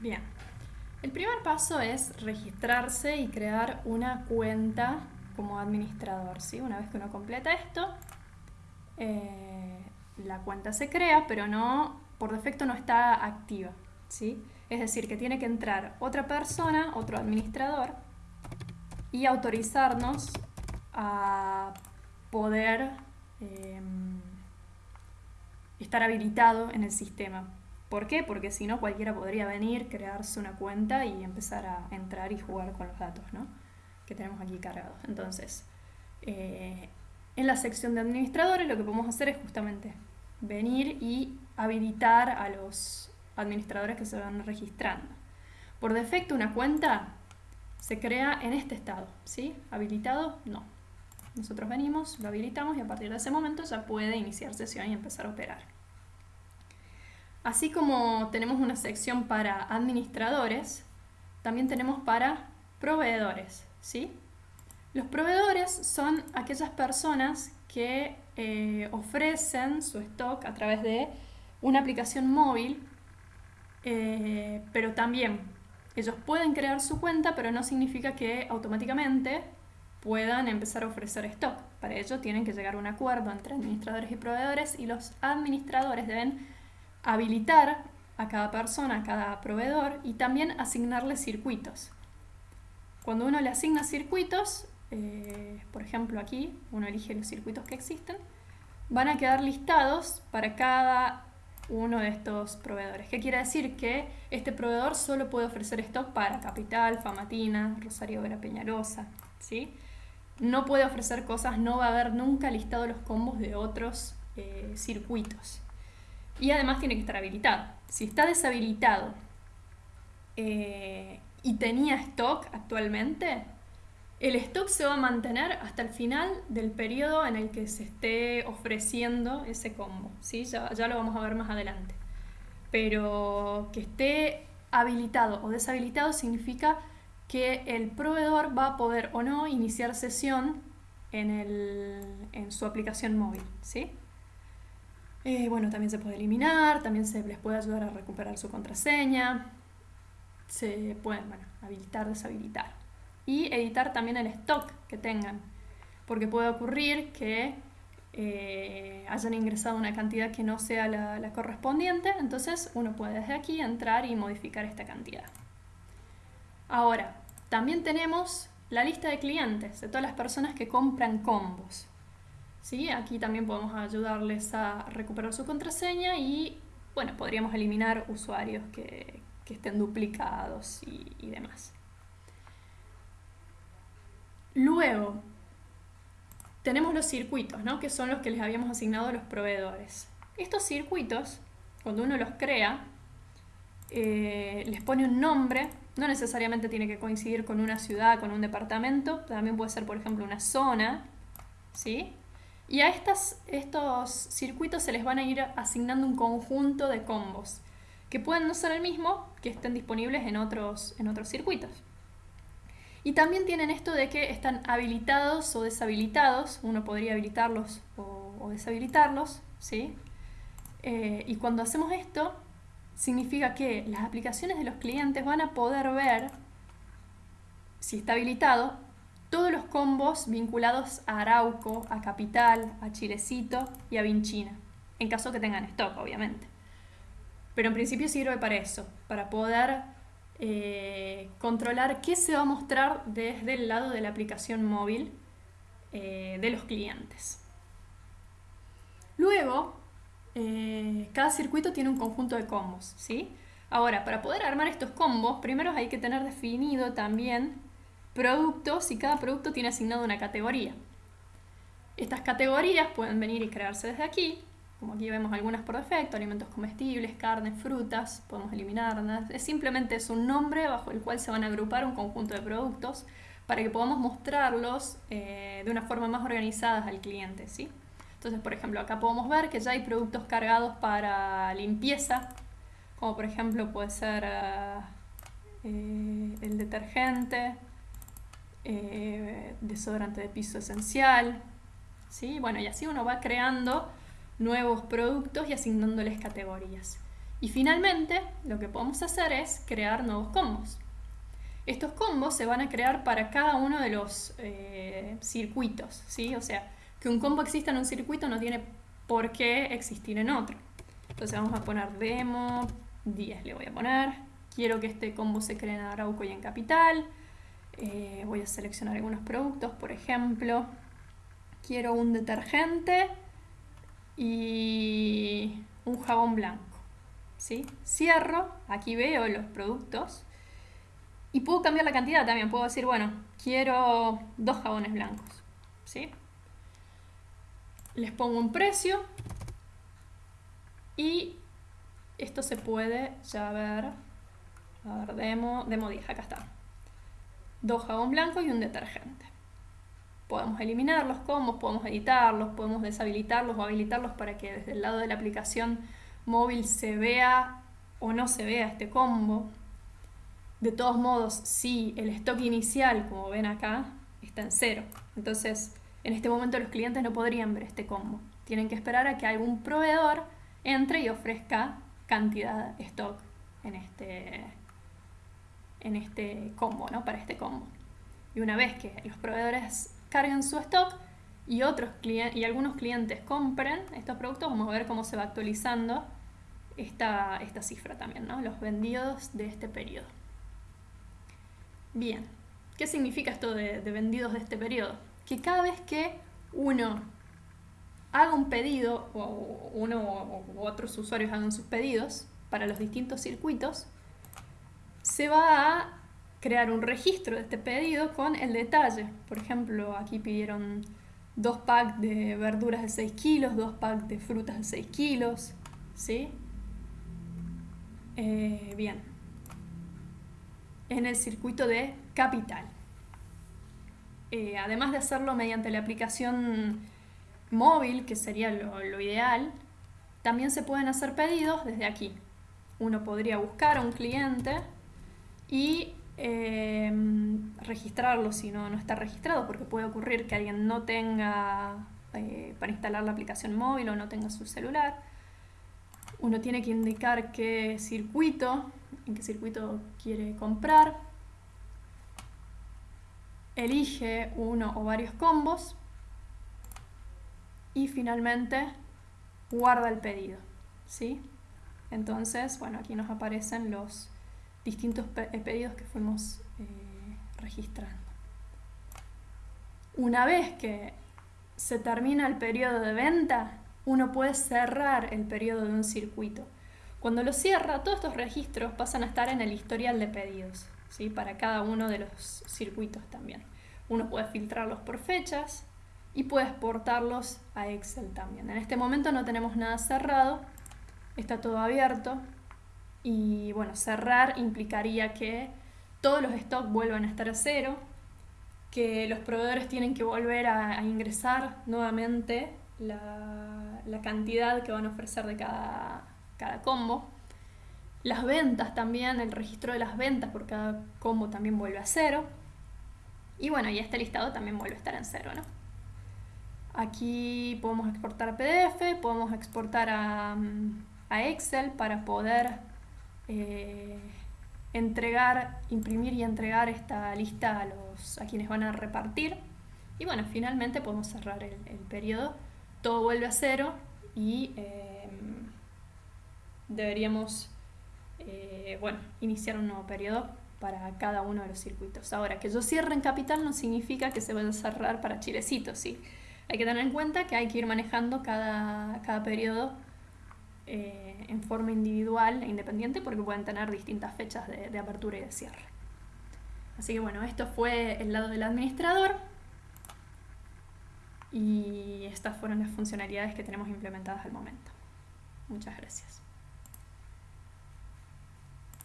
Bien. El primer paso es registrarse y crear una cuenta como administrador. ¿sí? Una vez que uno completa esto, eh, la cuenta se crea, pero no, por defecto no está activa. ¿sí? Es decir, que tiene que entrar otra persona, otro administrador, y autorizarnos a poder em, estar habilitado en el sistema. ¿Por qué? Porque si no cualquiera podría venir, crearse una cuenta y empezar a entrar y jugar con los datos ¿no? que tenemos aquí cargados. Entonces, eh, en la sección de administradores lo que podemos hacer es justamente venir y habilitar a los administradores que se van registrando. Por defecto una cuenta se crea en este estado, ¿sí? Habilitado, no. Nosotros venimos, lo habilitamos y a partir de ese momento ya puede iniciar sesión y empezar a operar. Así como tenemos una sección para administradores, también tenemos para proveedores, ¿sí? Los proveedores son aquellas personas que eh, ofrecen su stock a través de una aplicación móvil, eh, pero también ellos pueden crear su cuenta, pero no significa que automáticamente puedan empezar a ofrecer stock. Para ello tienen que llegar a un acuerdo entre administradores y proveedores y los administradores deben habilitar a cada persona, a cada proveedor y también asignarle circuitos. Cuando uno le asigna circuitos, eh, por ejemplo aquí, uno elige los circuitos que existen, van a quedar listados para cada uno de estos proveedores. ¿Qué quiere decir? Que este proveedor solo puede ofrecer stock para Capital, Famatina, Rosario Vera Peñarosa, ¿sí? No puede ofrecer cosas, no va a haber nunca listado los combos de otros eh, circuitos. Y además tiene que estar habilitado. Si está deshabilitado eh, y tenía stock actualmente, el stock se va a mantener hasta el final del periodo en el que se esté ofreciendo ese combo. ¿sí? Ya, ya lo vamos a ver más adelante. Pero que esté habilitado o deshabilitado significa que el proveedor va a poder o no iniciar sesión en, el, en su aplicación móvil. ¿sí? Eh, bueno, también se puede eliminar, también se les puede ayudar a recuperar su contraseña, se pueden habilitar, deshabilitar. Y editar también el stock que tengan, porque puede ocurrir que eh, hayan ingresado una cantidad que no sea la correspondiente, entonces uno puede desde aquí entrar y modificar esta cantidad. Ahora, también tenemos la lista de clientes, de todas las personas que compran combos. ¿Sí? Aquí también podemos ayudarles a recuperar su contraseña y bueno, podríamos eliminar usuarios que, estén duplicados y, demás. Luego, tenemos los circuitos, ¿no? que son los que les habíamos asignado a los proveedores. Estos circuitos, cuando uno los crea, eh, les pone un nombre, no necesariamente tiene que coincidir con una ciudad, con un departamento, también puede ser, por ejemplo, una zona, ¿sí? Y a estas, estos circuitos se les van a ir asignando un conjunto de combos, que pueden no ser el mismo, que estén disponibles en otros, en otros circuitos. Y también tienen esto de que están habilitados o deshabilitados, uno podría habilitarlos o, deshabilitarlos, ¿sí? Eh, y cuando hacemos esto, significa que las aplicaciones de los clientes van a poder ver, si está habilitado, todos los combos vinculados a Arauco, a Capital, a Chilecito y a Vinchina, en caso que tengan stock, obviamente. Pero en principio sirve para eso, para poder eh, controlar qué se va a mostrar desde el lado de la aplicación móvil eh, de los clientes. Luego, eh, cada circuito tiene un conjunto de combos, ¿sí? Ahora, para poder armar estos combos, primero hay que tener definido también productos y cada producto tiene asignado una categoría. Estas categorías pueden venir y crearse desde aquí, como aquí vemos algunas por defecto, alimentos comestibles, carnes, frutas, podemos eliminarlas. Es simplemente es un nombre bajo el cual se van a agrupar un conjunto de productos para que podamos mostrarlos eh, de una forma más organizada al cliente. ¿sí? Entonces, por ejemplo, acá podemos ver que ya hay productos cargados para limpieza, como por ejemplo puede ser eh, el detergente, eh, desodorante de piso esencial, ¿sí? Bueno, y así uno va creando nuevos productos y asignándoles categorías. Y finalmente, lo que podemos hacer es crear nuevos combos. Estos combos se van a crear para cada uno de los eh, circuitos, ¿sí? O sea, que un combo exista en un circuito no tiene por qué existir en otro. Entonces vamos a poner demo 10, le voy a poner. Quiero que este combo se cree en Arauco y en Capital. Eh, voy a seleccionar algunos productos, por ejemplo. Quiero un detergente y un jabón blanco. ¿sí? Cierro, aquí veo los productos y puedo cambiar la cantidad también. Puedo decir, bueno, quiero dos jabones blancos. ¿sí? Les pongo un precio y esto se puede ya ver. A ver, demo, demo 10, acá está. Dos jabón blanco y un detergente. Podemos eliminar los combos, podemos editarlos, podemos deshabilitarlos o habilitarlos para que desde el lado de la aplicación móvil se vea o no se vea este combo. De todos modos, si el stock inicial, como ven acá, está en cero. Entonces, en este momento los clientes no podrían ver este combo. Tienen que esperar a que algún proveedor entre y ofrezca cantidad stock en este, en este combo, ¿no? Para este combo. Y una vez que los proveedores carguen su stock y, otros y algunos clientes compren estos productos, vamos a ver cómo se va actualizando esta, esta cifra también, ¿no? Los vendidos de este periodo. Bien, ¿qué significa esto de, de vendidos de este periodo? Que cada vez que uno haga un pedido, o uno u otros usuarios hagan sus pedidos para los distintos circuitos, se va a crear un registro de este pedido con el detalle. Por ejemplo, aquí pidieron dos packs de verduras de 6 kilos, dos packs de frutas de 6 kilos, ¿sí? Eh, bien. En el circuito de capital. Eh, además de hacerlo mediante la aplicación móvil, que sería lo, ideal, también se pueden hacer pedidos desde aquí. Uno podría buscar a un cliente y eh, registrarlo si no, no está registrado, porque puede ocurrir que alguien no tenga eh, para instalar la aplicación móvil o no tenga su celular. Uno tiene que indicar qué circuito, en qué circuito quiere comprar. Elige uno o varios combos y finalmente guarda el pedido. ¿sí? Entonces, bueno, aquí nos aparecen los distintos eh, pedidos que fuimos eh, registrando. Una vez que se termina el periodo de venta, uno puede cerrar el periodo de un circuito. Cuando lo cierra, todos estos registros pasan a estar en el historial de pedidos, ¿sí? para cada uno de los circuitos también. Uno puede filtrarlos por fechas, y puede exportarlos a Excel también. En este momento no tenemos nada cerrado, está todo abierto y bueno, cerrar implicaría que todos los stocks vuelvan a estar a cero, que los proveedores tienen que volver a, ingresar nuevamente la, la, cantidad que van a ofrecer de cada, cada combo. Las ventas también, el registro de las ventas por cada combo también vuelve a cero. Y bueno, y este listado también vuelve a estar en cero, ¿no? Aquí podemos exportar a PDF, podemos exportar a, Excel para poder eh, entregar, imprimir y entregar esta lista a, los, a quienes van a repartir. Y bueno, finalmente podemos cerrar el, periodo. Todo vuelve a cero y em, deberíamos eh, bueno, iniciar un nuevo periodo para cada uno de los circuitos. Ahora, que yo cierre en capital no significa que se vaya a cerrar para Chilecito, ¿sí? Hay que tener en cuenta que hay que ir manejando cada, cada periodo eh, en forma individual e independiente porque pueden tener distintas fechas de, de apertura y de cierre. Así que bueno, esto fue el lado del administrador y estas fueron las funcionalidades que tenemos implementadas al momento. Muchas gracias.